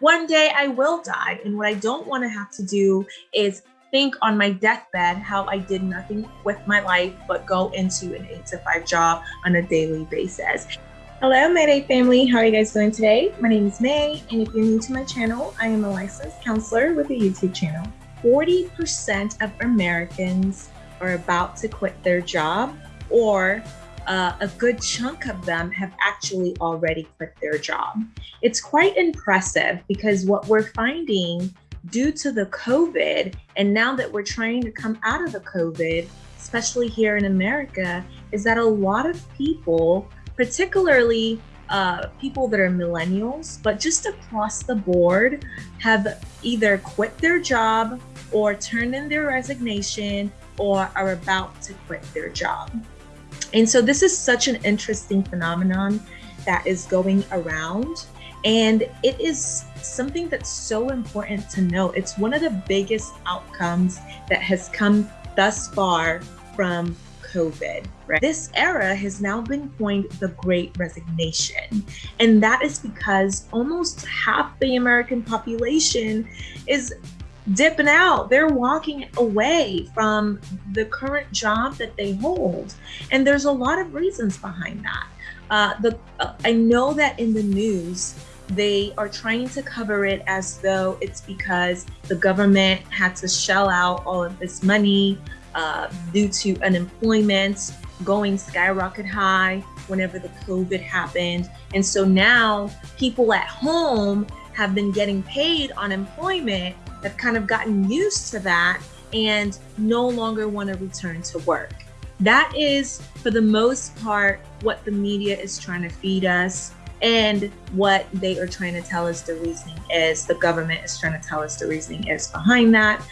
one day I will die. And what I don't want to have to do is think on my deathbed how I did nothing with my life but go into an eight to five job on a daily basis. Hello, Mayday family. How are you guys doing today? My name is May, and if you're new to my channel, I am a licensed counselor with a YouTube channel. 40% of Americans are about to quit their job, or uh, a good chunk of them have actually already quit their job. It's quite impressive because what we're finding due to the COVID, and now that we're trying to come out of the COVID, especially here in America, is that a lot of people, particularly uh, people that are millennials, but just across the board, have either quit their job or turned in their resignation or are about to quit their job. And so this is such an interesting phenomenon that is going around. And it is something that's so important to know. It's one of the biggest outcomes that has come thus far from COVID. Right? This era has now been coined the Great Resignation. And that is because almost half the American population is dipping out. They're walking away from the current job that they hold. And there's a lot of reasons behind that. Uh, the uh, I know that in the news, they are trying to cover it as though it's because the government had to shell out all of this money uh, due to unemployment going skyrocket high whenever the COVID happened. And so now people at home have been getting paid unemployment have kind of gotten used to that and no longer want to return to work. That is, for the most part, what the media is trying to feed us and what they are trying to tell us the reasoning is. The government is trying to tell us the reasoning is behind that.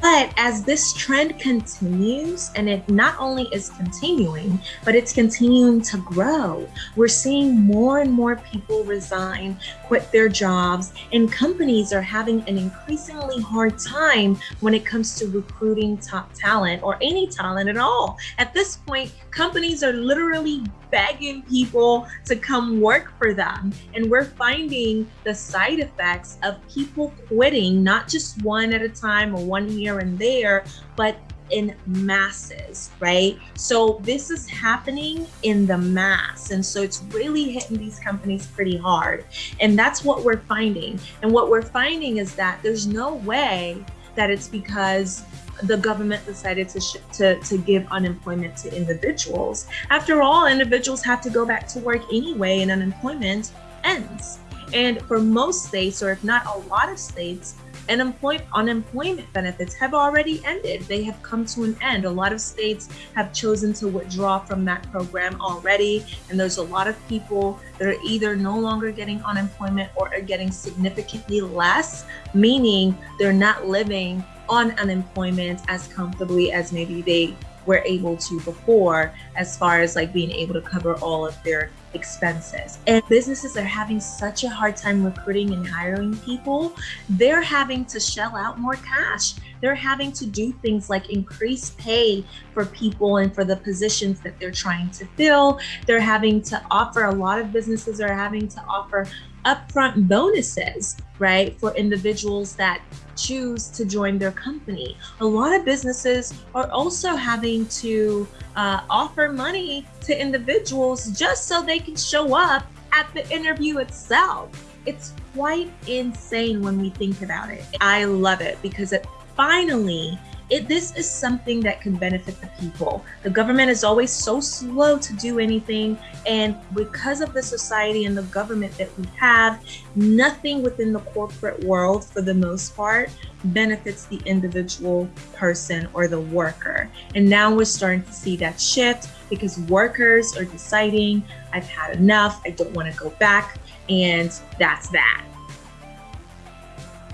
But as this trend continues, and it not only is continuing, but it's continuing to grow, we're seeing more and more people resign, quit their jobs, and companies are having an increasingly hard time when it comes to recruiting top talent or any talent at all. At this point, companies are literally begging people to come work for them. And we're finding the side effects of people quitting, not just one at a time or one here and there, but in masses, right? So this is happening in the mass. And so it's really hitting these companies pretty hard. And that's what we're finding. And what we're finding is that there's no way that it's because the government decided to, to, to give unemployment to individuals. After all, individuals have to go back to work anyway and unemployment ends. And for most states, or if not a lot of states, unemployment benefits have already ended. They have come to an end. A lot of states have chosen to withdraw from that program already. And there's a lot of people that are either no longer getting unemployment or are getting significantly less, meaning they're not living on unemployment as comfortably as maybe they were able to before as far as like being able to cover all of their expenses. And businesses are having such a hard time recruiting and hiring people. They're having to shell out more cash. They're having to do things like increase pay for people and for the positions that they're trying to fill. They're having to offer, a lot of businesses are having to offer upfront bonuses, right, for individuals that choose to join their company. A lot of businesses are also having to uh, offer money to individuals just so they can show up at the interview itself. It's quite insane when we think about it. I love it because it finally it, this is something that can benefit the people. The government is always so slow to do anything. And because of the society and the government that we have, nothing within the corporate world, for the most part, benefits the individual person or the worker. And now we're starting to see that shift because workers are deciding, I've had enough, I don't want to go back. And that's that.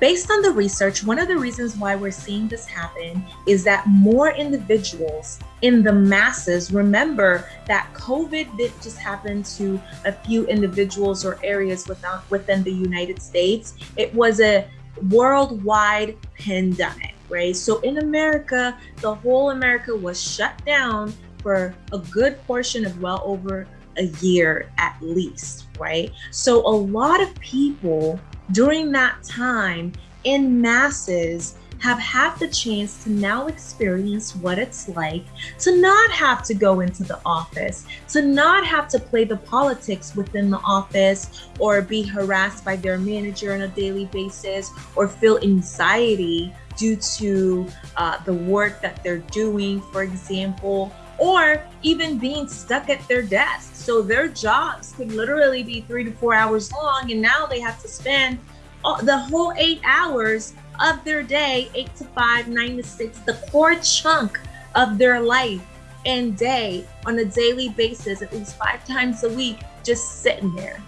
Based on the research, one of the reasons why we're seeing this happen is that more individuals in the masses remember that COVID didn't just happen to a few individuals or areas within, within the United States. It was a worldwide pandemic, right? So in America, the whole America was shut down for a good portion of well over a year at least, right? So a lot of people during that time in masses have had the chance to now experience what it's like to not have to go into the office, to not have to play the politics within the office or be harassed by their manager on a daily basis or feel anxiety due to uh, the work that they're doing, for example, or even being stuck at their desk. So their jobs could literally be three to four hours long, and now they have to spend the whole eight hours of their day, eight to five, nine to six, the core chunk of their life and day on a daily basis, at least five times a week, just sitting there.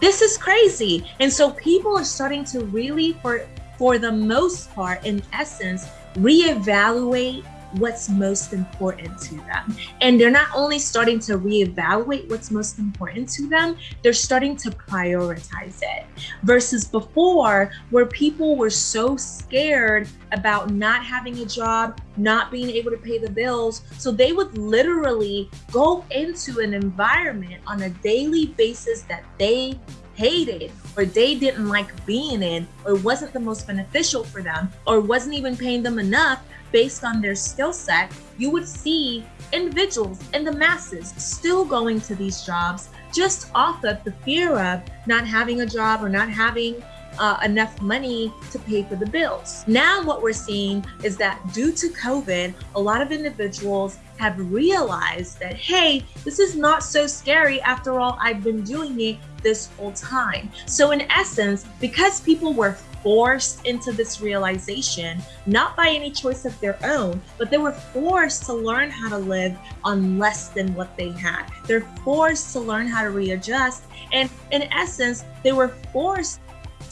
This is crazy. And so people are starting to really, for for the most part, in essence, reevaluate what's most important to them. And they're not only starting to reevaluate what's most important to them, they're starting to prioritize it. Versus before, where people were so scared about not having a job, not being able to pay the bills. So they would literally go into an environment on a daily basis that they hated or they didn't like being in or wasn't the most beneficial for them or wasn't even paying them enough based on their skill set, you would see individuals and the masses still going to these jobs just off of the fear of not having a job or not having uh, enough money to pay for the bills. Now, what we're seeing is that due to COVID, a lot of individuals have realized that, hey, this is not so scary. After all, I've been doing it this whole time. So, in essence, because people were forced into this realization, not by any choice of their own, but they were forced to learn how to live on less than what they had. They're forced to learn how to readjust. And in essence, they were forced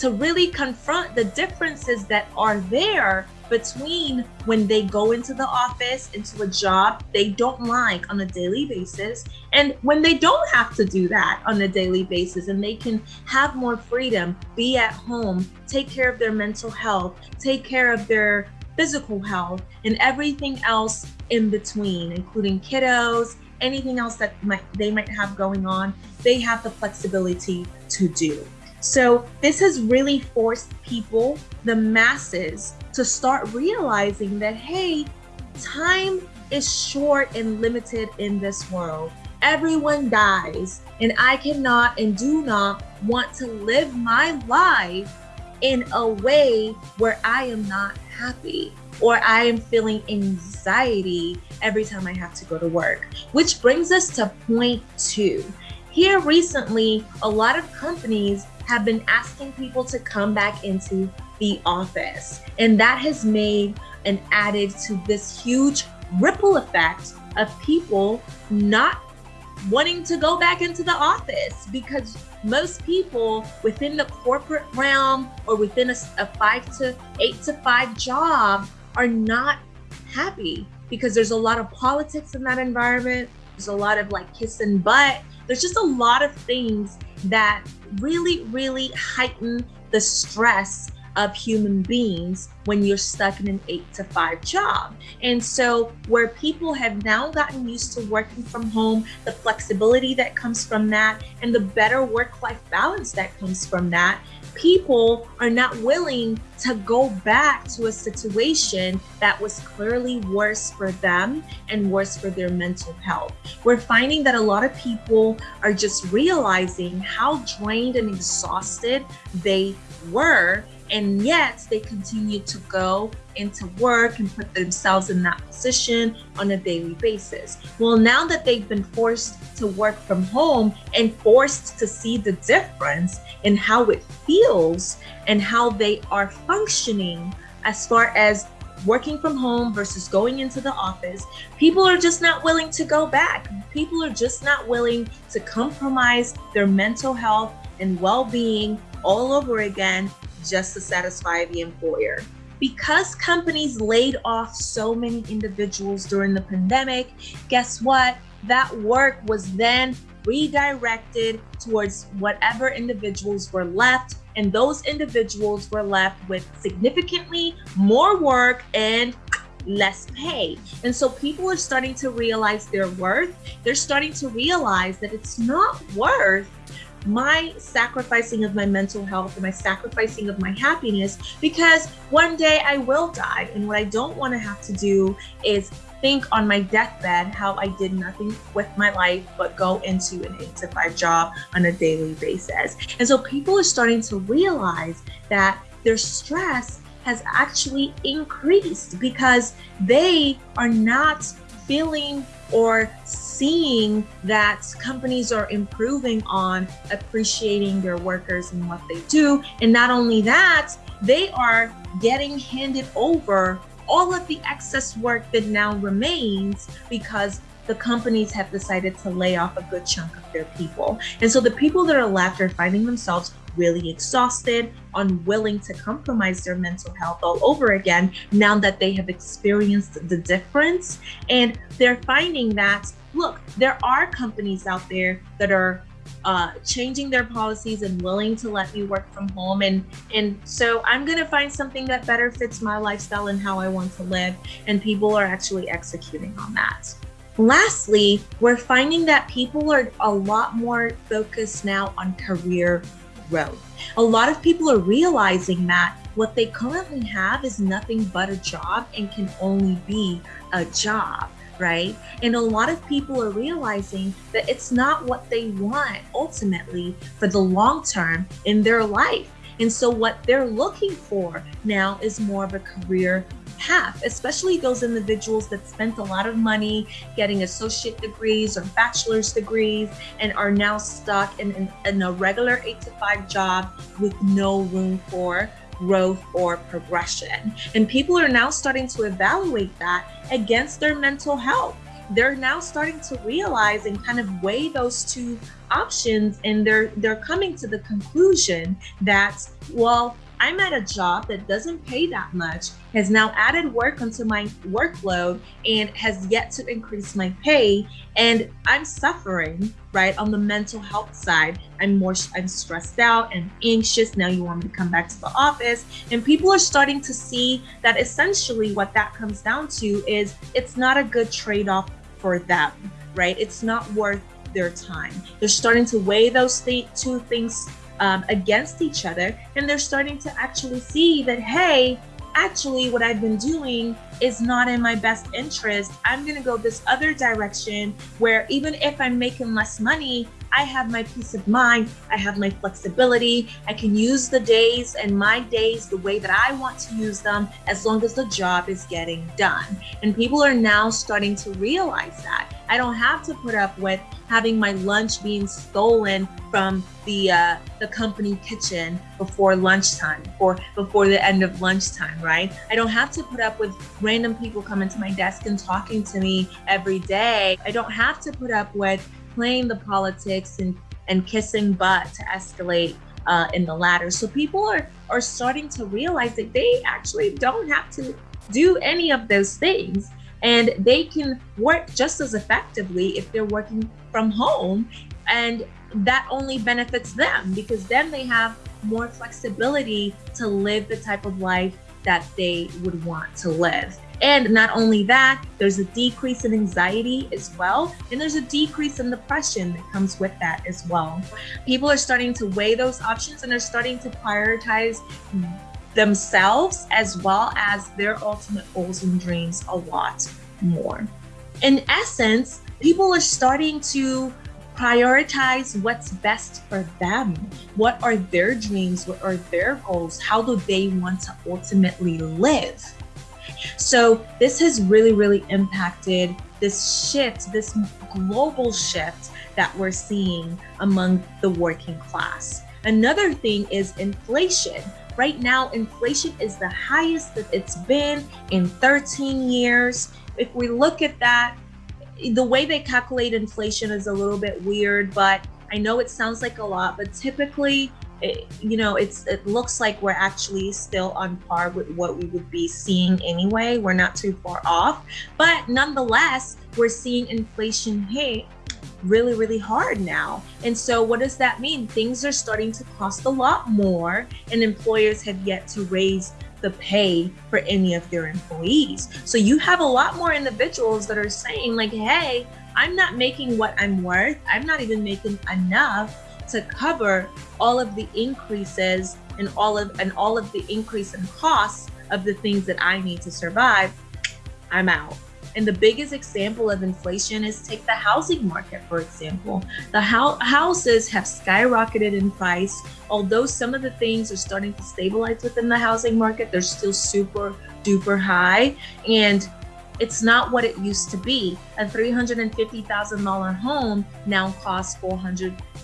to really confront the differences that are there between when they go into the office, into a job they don't like on a daily basis, and when they don't have to do that on a daily basis and they can have more freedom, be at home, take care of their mental health, take care of their physical health, and everything else in between, including kiddos, anything else that might, they might have going on, they have the flexibility to do. So this has really forced people, the masses, to start realizing that, hey, time is short and limited in this world. Everyone dies, and I cannot and do not want to live my life in a way where I am not happy or I am feeling anxiety every time I have to go to work. Which brings us to point two. Here recently, a lot of companies have been asking people to come back into the office. And that has made and added to this huge ripple effect of people not wanting to go back into the office because most people within the corporate realm or within a, a, five to eight to five job are not happy because there's a lot of politics in that environment. There's a lot of like kissing butt. There's just a lot of things that really, really heighten the stress of human beings when you're stuck in an eight to five job. And so, where people have now gotten used to working from home, the flexibility that comes from that, and the better work life balance that comes from that, people are not willing to go back to a situation that was clearly worse for them and worse for their mental health. We're finding that a lot of people are just realizing how drained and exhausted they were and yet they continue to go into work and put themselves in that position on a daily basis. Well, now that they've been forced to work from home and forced to see the difference in how it feels and how they are functioning as far as working from home versus going into the office, people are just not willing to go back. People are just not willing to compromise their mental health and well being all over again just to satisfy the employer. Because companies laid off so many individuals during the pandemic, guess what? That work was then redirected towards whatever individuals were left, and those individuals were left with significantly more work and less pay. And so people are starting to realize their worth. They're starting to realize that it's not worth my sacrificing of my mental health and my sacrificing of my happiness because one day I will die. And what I don't want to have to do is think on my deathbed how I did nothing with my life but go into an eight to five job on a daily basis. And so people are starting to realize that their stress has actually increased because they are not feeling or seeing that companies are improving on appreciating their workers and what they do. And not only that, they are getting handed over all of the excess work that now remains because the companies have decided to lay off a good chunk of their people. And so the people that are left are finding themselves really exhausted, unwilling to compromise their mental health all over again now that they have experienced the difference. And they're finding that, look, there are companies out there that are uh, changing their policies and willing to let me work from home. And, and so I'm going to find something that better fits my lifestyle and how I want to live. And people are actually executing on that. Lastly, we're finding that people are a lot more focused now on career A lot of people are realizing that what they currently have is nothing but a job and can only be a job right? And a lot of people are realizing that it's not what they want ultimately for the long term in their life. And so what they're looking for now is more of a career path, especially those individuals that spent a lot of money getting associate degrees or bachelor's degrees and are now stuck in, in, in a regular eight to five job with no room for growth or progression. And people are now starting to evaluate that against their mental health. They're now starting to realize and kind of weigh those two options and they're they're coming to the conclusion that well I'm at a job that doesn't pay that much, has now added work onto my workload and has yet to increase my pay. And I'm suffering, right? On the mental health side, I'm more, I'm stressed out and anxious. Now you want me to come back to the office. And people are starting to see that essentially what that comes down to is it's not a good trade off for them, right? It's not worth their time. They're starting to weigh those th- two things um, against each other and they're starting to actually see that hey actually what I've been doing is not in my best interest. I'm going to go this other direction where even if I'm making less money, I have my peace of mind. I have my flexibility. I can use the days and my days the way that I want to use them as long as the job is getting done. And people are now starting to realize that. I don't have to put up with having my lunch being stolen from the uh, the company kitchen before lunchtime or before the end of lunchtime, right? I don't have to put up with random people coming to my desk and talking to me every day. I don't have to put up with playing the politics and, and kissing butt to escalate uh, in the ladder. So people are, are starting to realize that they actually don't have to do any of those things. And they can work just as effectively if they're working from home. And that only benefits them because then they have more flexibility to live the type of life that they would want to live. And not only that, there's a decrease in anxiety as well. And there's a decrease in depression that comes with that as well. People are starting to weigh those options and they're starting to prioritize themselves as well as their ultimate goals and dreams a lot more. In essence, people are starting to prioritize what's best for them. What are their dreams? What are their goals? How do they want to ultimately live? So this has really, really impacted this shift, this global shift that we're seeing among the working class. Another thing is inflation. Right now, inflation is the highest that it's been in 13 years. If we look at that, the way they calculate inflation is a little bit weird, but I know it sounds like a lot, but typically it, you know, it's it looks like we're actually still on par with what we would be seeing anyway. We're not too far off, but nonetheless, we're seeing inflation hit really, really hard now. And so, what does that mean? Things are starting to cost a lot more, and employers have yet to raise the pay for any of their employees. So you have a lot more individuals that are saying like, hey, I'm not making what I'm worth. I'm not even making enough to cover all of the increases and all of and all of the increase in costs of the things that I need to survive. I'm out. And the biggest example of inflation is take the housing market, for example. The ho houses have skyrocketed in price. Although some of the things are starting to stabilize within the housing market, they're still super duper high. And it's not what it used to be. A $350,000 home now costs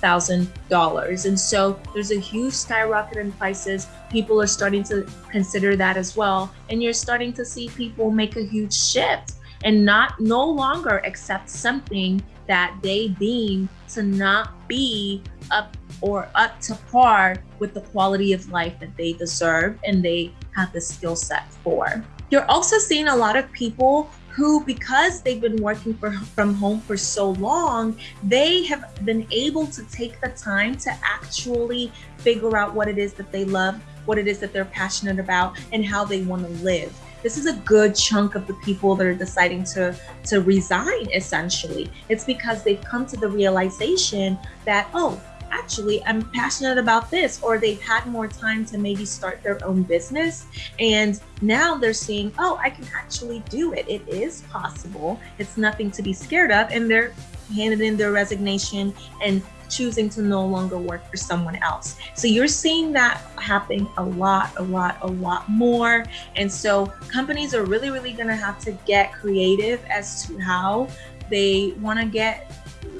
$400,000. And so there's a huge skyrocket in prices. People are starting to consider that as well. And you're starting to see people make a huge shift and not no longer accept something that they deem to not be up or up to par with the quality of life that they deserve and they have the skill set for. You're also seeing a lot of people who, because they've been working for, from home for so long, they have been able to take the time to actually figure out what it is that they love, what it is that they're passionate about, and how they want to live. This is a good chunk of the people that are deciding to, to resign, essentially. It's because they've come to the realization that, oh, actually I'm passionate about this or they've had more time to maybe start their own business and now they're seeing oh I can actually do it it is possible it's nothing to be scared of and they're handed in their resignation and choosing to no longer work for someone else. So you're seeing that happening a lot, a lot, a lot more. And so companies are really, really going to have to get creative as to how they want to get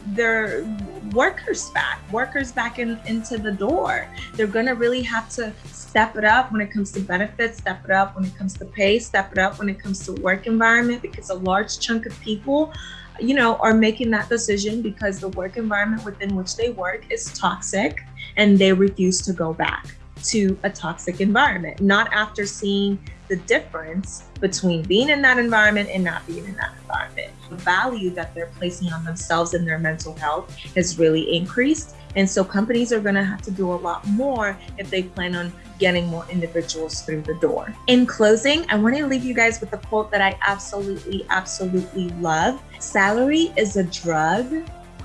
their workers back, workers back in, into the door. They're going to really have to step it up when it comes to benefits, step it up when it comes to pay, step it up when it comes to work environment, because a large chunk of people, you know, are making that decision because the work environment within which they work is toxic and they refuse to go back to a toxic environment, not after seeing the difference between being in that environment and not being in that environment. The value that they're placing on themselves and their mental health has really increased. And so companies are going to have to do a lot more if they plan on getting more individuals through the door. In closing, I want to leave you guys with a quote that I absolutely, absolutely love. Salary is a drug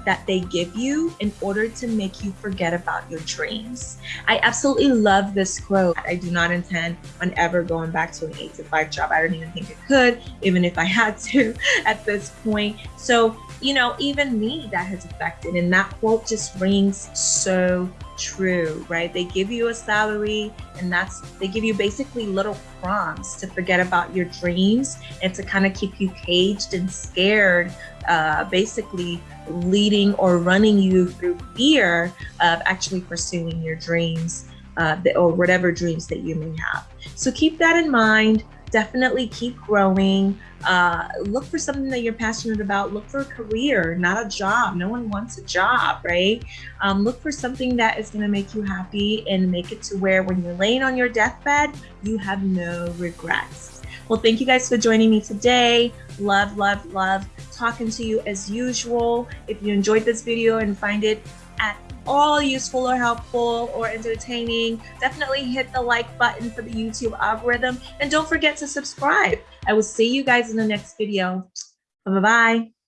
that they give you in order to make you forget about your dreams. I absolutely love this quote. I do not intend on ever going back to an eight to five job. I don't even think I could, even if I had to at this point. So, you know, even me that has affected. And that quote just rings so true, right? They give you a salary and that's, they give you basically little crumbs to forget about your dreams and to kind of keep you caged and scared, uh, basically leading or running you through fear of actually pursuing your dreams uh, or whatever dreams that you may have. So keep that in mind definitely keep growing. Uh, look for something that you're passionate about. Look for a career, not a job. No one wants a job, right? Um, look for something that is going to make you happy and make it to where when you're laying on your deathbed, you have no regrets. Well, thank you guys for joining me today. Love, love, love talking to you as usual. If you enjoyed this video and find it at all useful or helpful or entertaining, definitely hit the like button for the YouTube algorithm. And don't forget to subscribe. I will see you guys in the next video. Bye-bye.